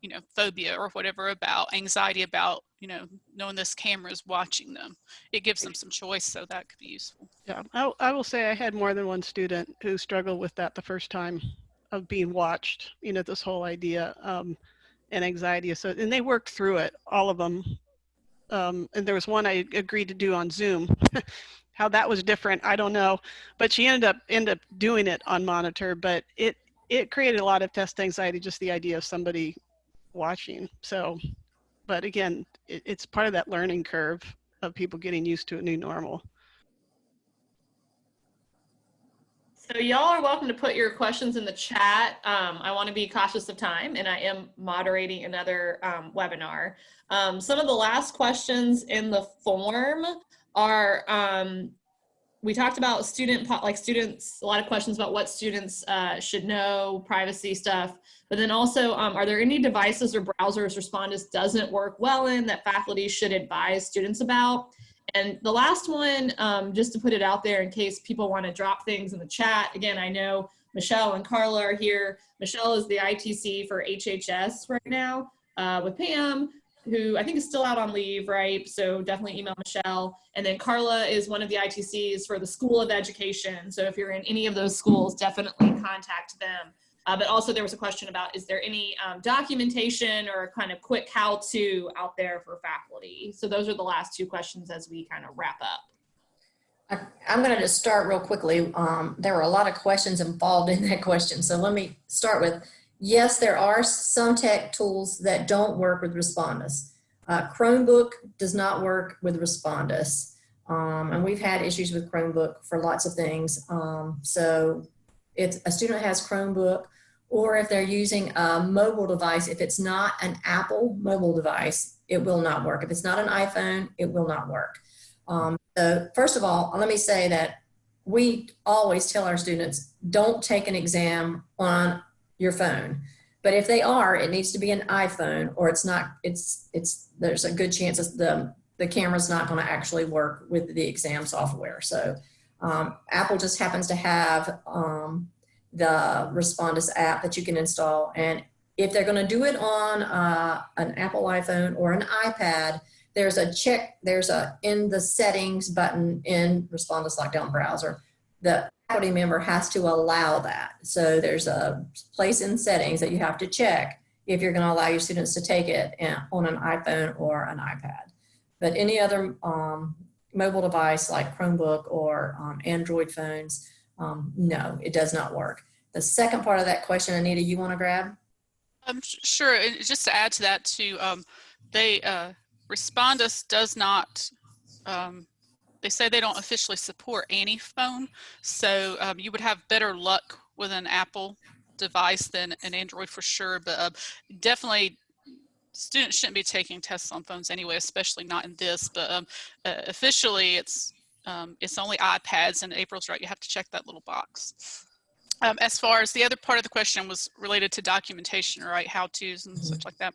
you know, phobia or whatever about anxiety about, you know, knowing this camera is watching them. It gives them some choice, so that could be useful. Yeah, I, I will say I had more than one student who struggled with that the first time of being watched, you know, this whole idea um, and anxiety. So, and they worked through it, all of them. Um, and there was one I agreed to do on Zoom. How that was different, I don't know. But she ended up ended up doing it on monitor, but it it created a lot of test anxiety, just the idea of somebody watching. So, but again, it, it's part of that learning curve of people getting used to a new normal. So y'all are welcome to put your questions in the chat. Um, I want to be cautious of time and I am moderating another um, webinar. Um, some of the last questions in the form are, um, we talked about student, like students, a lot of questions about what students uh, should know, privacy stuff. But then also, um, are there any devices or browsers Respondus doesn't work well in that faculty should advise students about? And the last one, um, just to put it out there in case people want to drop things in the chat. Again, I know Michelle and Carla are here. Michelle is the ITC for HHS right now uh, with Pam, who I think is still out on leave, right? So definitely email Michelle. And then Carla is one of the ITCs for the School of Education. So if you're in any of those schools, definitely contact them. Uh, but also there was a question about, is there any um, documentation or kind of quick how-to out there for faculty? So those are the last two questions as we kind of wrap up. I- I'm going to just start real quickly. Um, there were a lot of questions involved in that question. So let me start with, yes, there are some tech tools that don't work with Respondus. Uh, Chromebook does not work with Respondus. Um, and we've had issues with Chromebook for lots of things. Um, so if a student has Chromebook, or if they're using a mobile device, if it's not an Apple mobile device, it will not work. If it's not an iPhone, it will not work. Um, so first of all, let me say that we always tell our students, don't take an exam on your phone. But if they are, it needs to be an iPhone or it's not, it's, it's, there's a good chance that the, the camera's not gonna actually work with the exam software. So um, Apple just happens to have um, the Respondus app that you can install. And if they're gonna do it on uh, an Apple iPhone or an iPad, there's a check, there's a in the settings button in Respondus Lockdown Browser. The faculty member has to allow that. So there's a place in settings that you have to check if you're gonna allow your students to take it on an iPhone or an iPad. But any other um, mobile device like Chromebook or um, Android phones, um, no, it does not work. The second part of that question, Anita, you wanna grab? Um, sure. And just to add to that, too, um, they uh, Respondus does not, um, they say they don't officially support any phone. So um, you would have better luck with an Apple device than an Android for sure, but uh, definitely students shouldn't be taking tests on phones anyway, especially not in this, but um, uh, officially it's um, it's only iPads and April's right, you have to check that little box. Um, as far as the other part of the question was related to documentation, right, how-tos and such like that.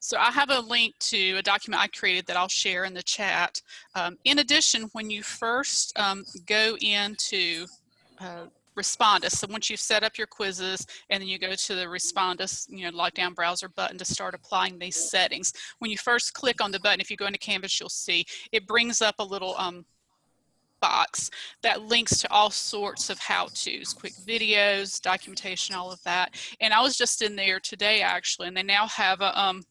So I have a link to a document I created that I'll share in the chat. Um, in addition, when you first um, go into uh, Respondus, so once you've set up your quizzes and then you go to the Respondus, you know, lockdown browser button to start applying these settings. When you first click on the button, if you go into Canvas, you'll see it brings up a little um, box that links to all sorts of how-tos, quick videos, documentation, all of that. And I was just in there today actually, and they now have a, um,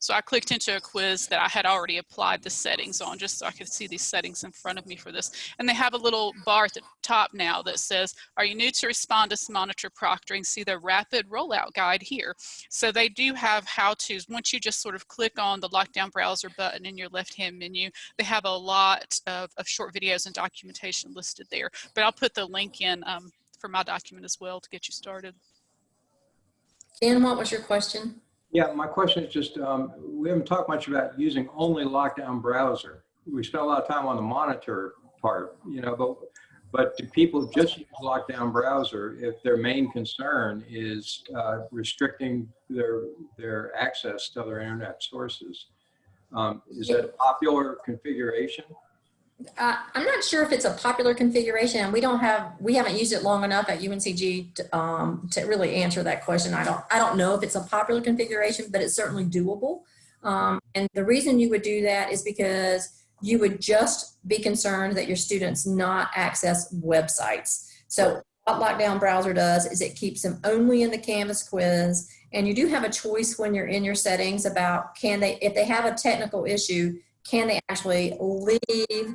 so I clicked into a quiz that I had already applied the settings on just so I could see these settings in front of me for this. And they have a little bar at the top now that says, are you new to Respondus Monitor Proctoring? See the rapid rollout guide here. So they do have how-tos. Once you just sort of click on the lockdown browser button in your left-hand menu, they have a lot of, of short videos and documentation listed there. But I'll put the link in um, for my document as well to get you started. Dan, what was your question? Yeah, my question is just, um, we haven't talked much about using only lockdown browser. We spent a lot of time on the monitor part, you know, but but do people just use lockdown browser if their main concern is uh, restricting their their access to other internet sources? Um, is that a popular configuration? Uh, I'm not sure if it's a popular configuration and we don't have, we haven't used it long enough at UNCG to, um, to really answer that question. I don't, I don't know if it's a popular configuration, but it's certainly doable. Um, and the reason you would do that is because you would just be concerned that your students not access websites. So what Lockdown Browser does is it keeps them only in the Canvas quiz. And you do have a choice when you're in your settings about can they, if they have a technical issue, can they actually leave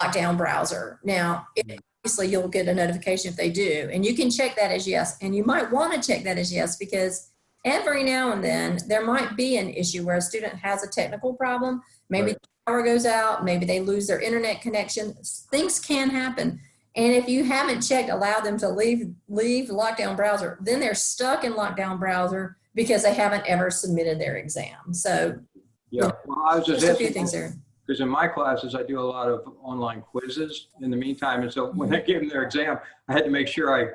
lockdown browser. Now, it, hmm. obviously you'll get a notification if they do, and you can check that as yes. And you might want to check that as yes because every now and then there might be an issue where a student has a technical problem. Maybe Right. the power goes out, maybe they lose their internet connection. Things can happen. And if you haven't checked, allow them to leave, leave lockdown browser, then they're stuck in lockdown browser because they haven't ever submitted their exam. So Yeah, well, I was just just a few things there. Because in my classes, I do a lot of online quizzes in the meantime. And so when I gave them their exam, I had to make sure I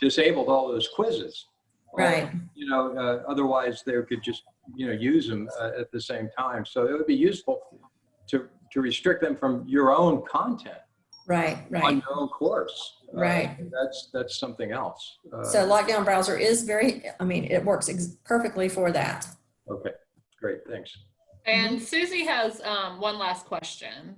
disabled all those quizzes. Right. You know, uh, otherwise they could just, you know, use them uh, at the same time. So it would be useful to, to restrict them from your own content Right, right. on your own course. Uh, Right. That's, that's something else. Uh, So lockdown browser is very, I mean, it works ex- perfectly for that. Okay, great, thanks. And Susie has um, one last question.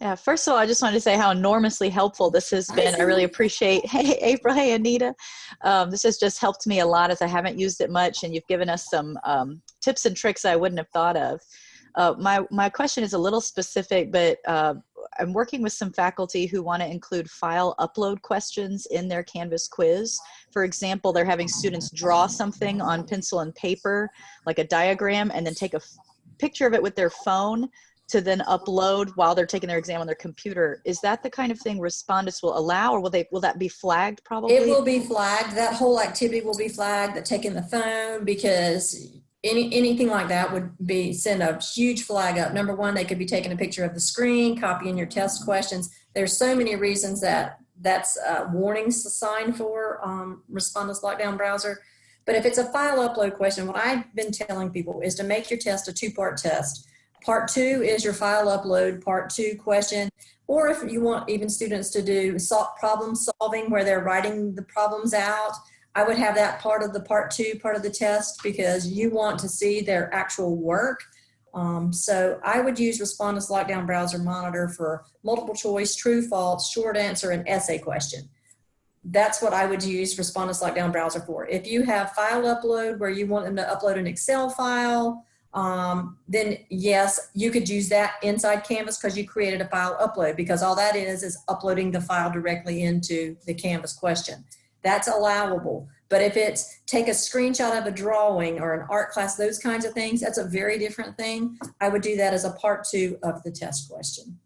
Yeah, first of all, I just wanted to say how enormously helpful this has been. I really appreciate, hey, April, hey, Anita. Um, this has just helped me a lot as I haven't used it much, and you've given us some um, tips and tricks I wouldn't have thought of. Uh, my, my question is a little specific, but uh, I'm working with some faculty who want to include file upload questions in their Canvas quiz. For example, they're having students draw something on pencil and paper, like a diagram, and then take a f- picture of it with their phone to then upload while they're taking their exam on their computer. Is that the kind of thing Respondus will allow, or will they will that be flagged probably? It will be flagged, that whole activity will be flagged, that taking the phone, because any, anything like that would be, send a huge flag up. Number one, they could be taking a picture of the screen, copying your test questions. There's so many reasons that that's a warning sign for um, Respondus Lockdown Browser. But if it's a file upload question, what I've been telling people is to make your test a two-part test. Part two is your file upload, part two question. Or if you want even students to do problem solving where they're writing the problems out, I would have that part of the part two, part of the test because you want to see their actual work. Um, so I would use Respondus Lockdown Browser Monitor for multiple choice, true, false, short answer, and essay question. That's what I would use Respondus Lockdown Browser for. If you have file upload where you want them to upload an Excel file, um, then yes, you could use that inside Canvas because you created a file upload because all that is is uploading the file directly into the Canvas question. That's allowable. But if it's take a screenshot of a drawing or an art class, those kinds of things, that's a very different thing. I would do that as a part two of the test question.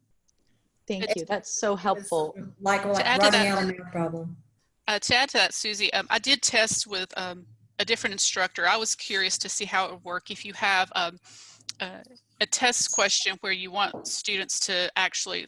Thank you. That's so helpful. Like, like add to writing out a math problem. Uh, to add to that, Susie, um, I did test with um, a different instructor. I was curious to see how it would work if you have um, uh, a test question where you want students to actually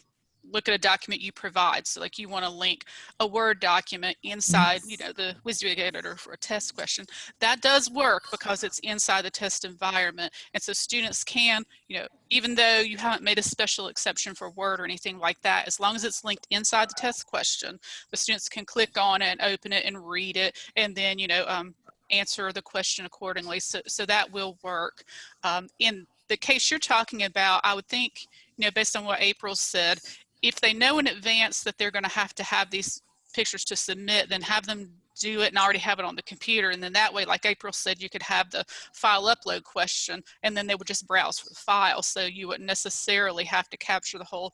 look at a document you provide. So like you want to link a Word document inside, you know, the WYSIWYG editor for a test question. That does work because it's inside the test environment. And so students can, you know, even though you haven't made a special exception for Word or anything like that, as long as it's linked inside the test question, the students can click on it and open it and read it and then, you know, um, answer the question accordingly. So, so that will work. Um, in the case you're talking about, I would think, you know, based on what April said, if they know in advance that they're going to have to have these pictures to submit, then have them do it and already have it on the computer. And then that way, like April said, you could have the file upload question and then they would just browse for the file. So you wouldn't necessarily have to capture the whole,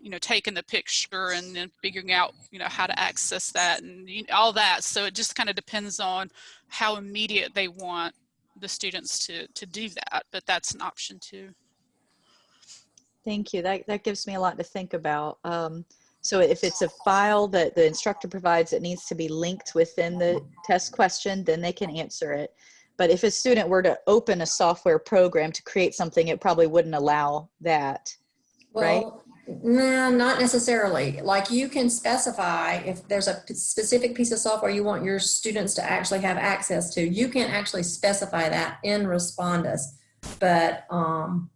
you know, taking the picture and then figuring out, you know, how to access that and you know, all that. So it just kind of depends on how immediate they want the students to, to do that, but that's an option too. Thank you. That, that gives me a lot to think about. Um, so if it's a file that the instructor provides that needs to be linked within the test question, then they can answer it. But if a student were to open a software program to create something, it probably wouldn't allow that. Right. Well, no, not necessarily. Like you can specify if there's a specific piece of software you want your students to actually have access to, you can actually specify that in Respondus. But um,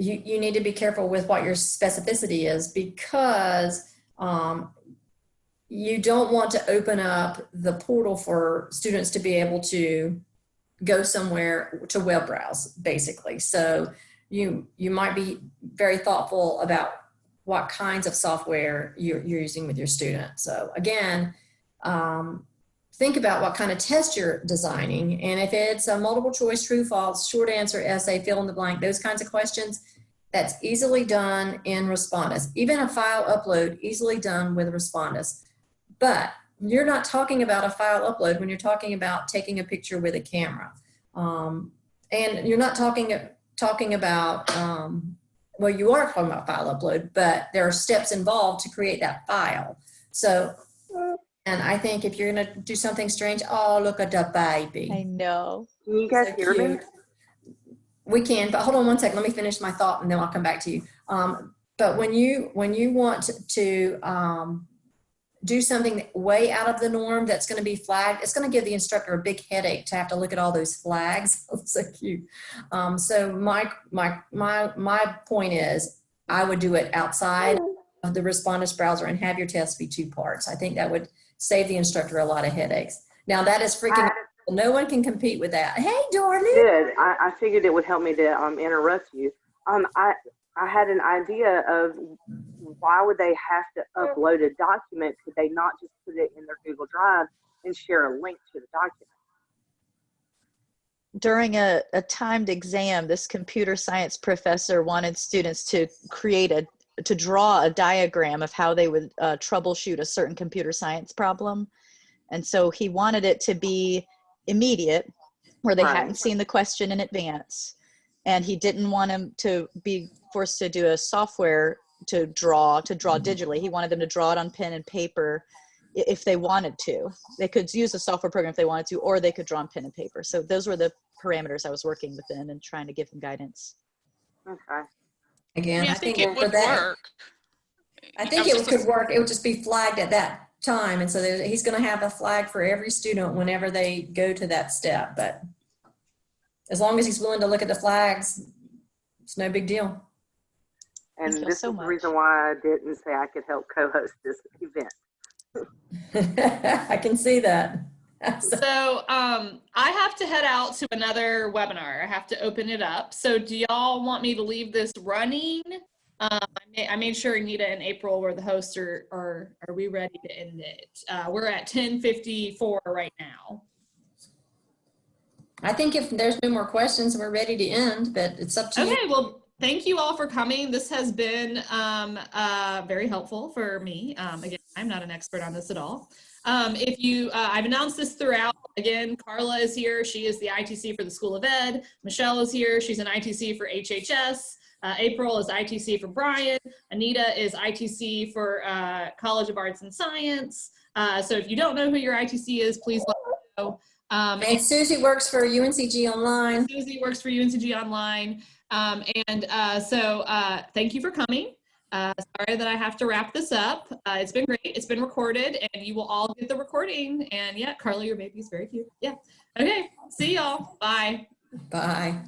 you, you need to be careful with what your specificity is because um, you don't want to open up the portal for students to be able to go somewhere to web browse, basically. So you you might be very thoughtful about what kinds of software you're, you're using with your student. So again, um, think about what kind of test you're designing. And if it's a multiple choice, true, false, short answer, essay, fill in the blank, those kinds of questions, that's easily done in Respondus. Even a file upload, easily done with Respondus. But you're not talking about a file upload when you're talking about taking a picture with a camera. Um, and you're not talking talking about, um, well, you are talking about file upload, but there are steps involved to create that file. So, and I think if you're gonna do something strange, oh, look at the baby. I know. Can you guys So hear me? We can, but hold on one second. Let me finish my thought and then I'll come back to you. Um, but when you when you want to, to um, do something way out of the norm that's going to be flagged, it's going to give the instructor a big headache to have to look at all those flags. so cute. Um, so my my my my point is, I would do it outside of the Respondus browser and have your test be two parts. I think that would save the instructor a lot of headaches. Now that is freaking. I No one can compete with that. Hey, darling. Good, I, I figured it would help me to um, interrupt you. Um, I I had an idea of why would they have to upload a document? Could they not just put it in their Google Drive and share a link to the document? During a, a timed exam, this computer science professor wanted students to create a, to draw a diagram of how they would uh, troubleshoot a certain computer science problem. And so he wanted it to be immediate, where they Right. hadn't seen the question in advance. And he didn't want them to be forced to do a software to draw, to draw digitally. He wanted them to draw it on pen and paper if they wanted to. They could use a software program if they wanted to, or they could draw on pen and paper. So those were the parameters I was working within and trying to give them guidance. Okay. Again, Yeah, I think, it for would that, work. I think was it could work. It would just be flagged at that time. And so he's going to have a flag for every student whenever they go to that step. But as long as he's willing to look at the flags, it's no big deal. And this so is the much. reason why I didn't say I could help co-host this event. I can see that. So- um, I have to head out to another webinar. I have to open it up. So do y'all want me to leave this running? Um, I, made, I made sure Anita and April were the hosts or, or are we ready to end it? Uh, we're at 1054 right now. I think if there's no more questions, we're ready to end, but it's up to you. Okay, well, thank you all for coming. This has been um, uh, very helpful for me. Um, again, I'm not an expert on this at all. Um, if you, uh, I've announced this throughout. Again, Carla is here. She is the ITC for the School of Ed. Michelle is here. She's an ITC for HHS. Uh, April is ITC for Bryan. Anita is ITC for uh, College of Arts and Science. Uh, so if you don't know who your ITC is, please let me know. Um, And Susie works for UNCG Online. Susie works for UNCG Online. Um, and uh, so uh, thank you for coming. Uh, sorry that I have to wrap this up. Uh, it's been great. It's been recorded and you will all get the recording. And yeah, Carly, your baby is very cute. Yeah. Okay. See y'all. Bye. Bye.